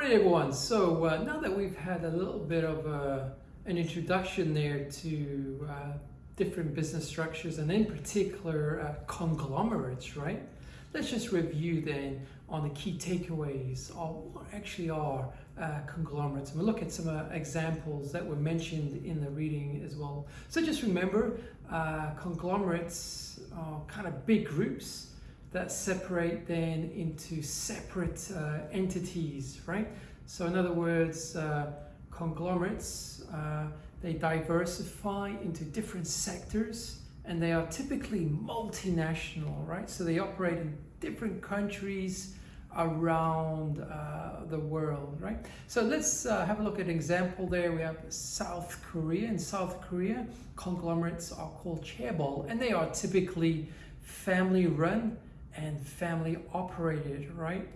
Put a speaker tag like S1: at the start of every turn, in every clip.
S1: Alright everyone, so uh, now that we've had a little bit of uh, an introduction there to uh, different business structures and in particular uh, conglomerates, right? Let's just review then on the key takeaways of what actually are uh, conglomerates. And we'll look at some examples that were mentioned in the reading as well. So just remember, conglomerates are kind of big groups that separate then into separate uh, entities, right? So in other words, uh, conglomerates, uh, they diversify into different sectors and they are typically multinational, right? So they operate in different countries around uh, the world, right? So let's uh, have a look at an example there. We have South Korea. In South Korea, conglomerates are called chaebol and they are typically family run and family operated, right?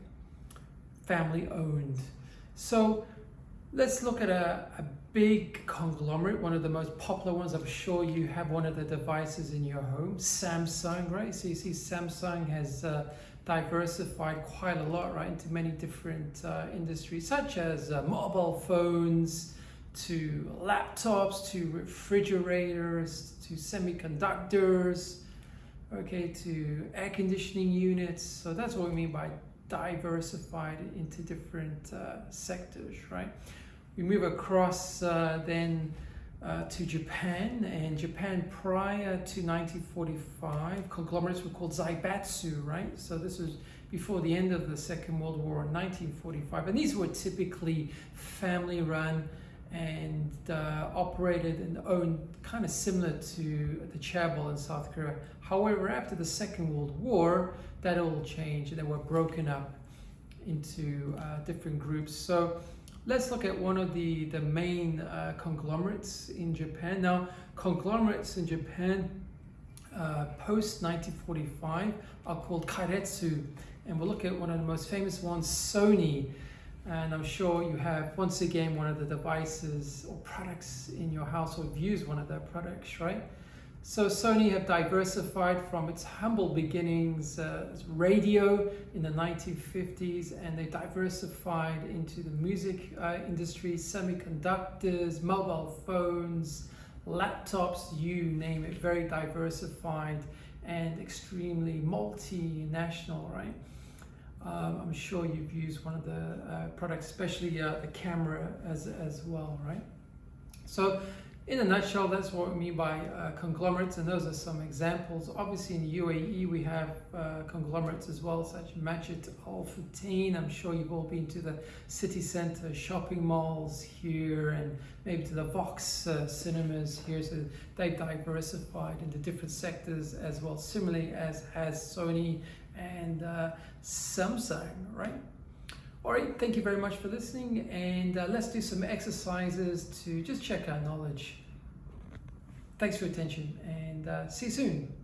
S1: Family owned. So let's look at a, a big conglomerate, one of the most popular ones. I'm sure you have one of the devices in your home, Samsung, right? So you see Samsung has uh, diversified quite a lot, right, into many different uh, industries, such as uh, mobile phones, to laptops, to refrigerators, to semiconductors, okay, to air conditioning units. So that's what we mean by diversified into different uh, sectors, right? We move across uh, then uh, to Japan, and Japan prior to 1945, conglomerates were called zaibatsu, right? So this was before the end of the Second World War in 1945, and these were typically family-run and uh, operated and owned kind of similar to the chaebol in South Korea. However, after the Second World War, that all changed they were broken up into uh, different groups. So let's look at one of the, the main uh, conglomerates in Japan. Now, conglomerates in Japan uh, post 1945 are called keiretsu, and we'll look at one of the most famous ones, Sony and I'm sure you have once again one of the devices or products in your house or used one of their products, right? So Sony have diversified from its humble beginnings uh, as radio in the 1950s and they diversified into the music uh, industry, semiconductors, mobile phones, laptops, you name it, very diversified and extremely multinational, right? Um, I'm sure you've used one of the uh, products, especially uh, the camera as, as well, right? So in a nutshell, that's what we mean by uh, conglomerates, and those are some examples. Obviously, in the UAE, we have uh, conglomerates as well, such as Majid Al Futtaim. I'm sure you've all been to the city center shopping malls here, and maybe to the Vox uh, cinemas here. So they've diversified into different sectors as well, similarly as has Sony and uh, Samsung, right? All right, thank you very much for listening and uh, let's do some exercises to just check our knowledge. Thanks for your attention and uh, see you soon.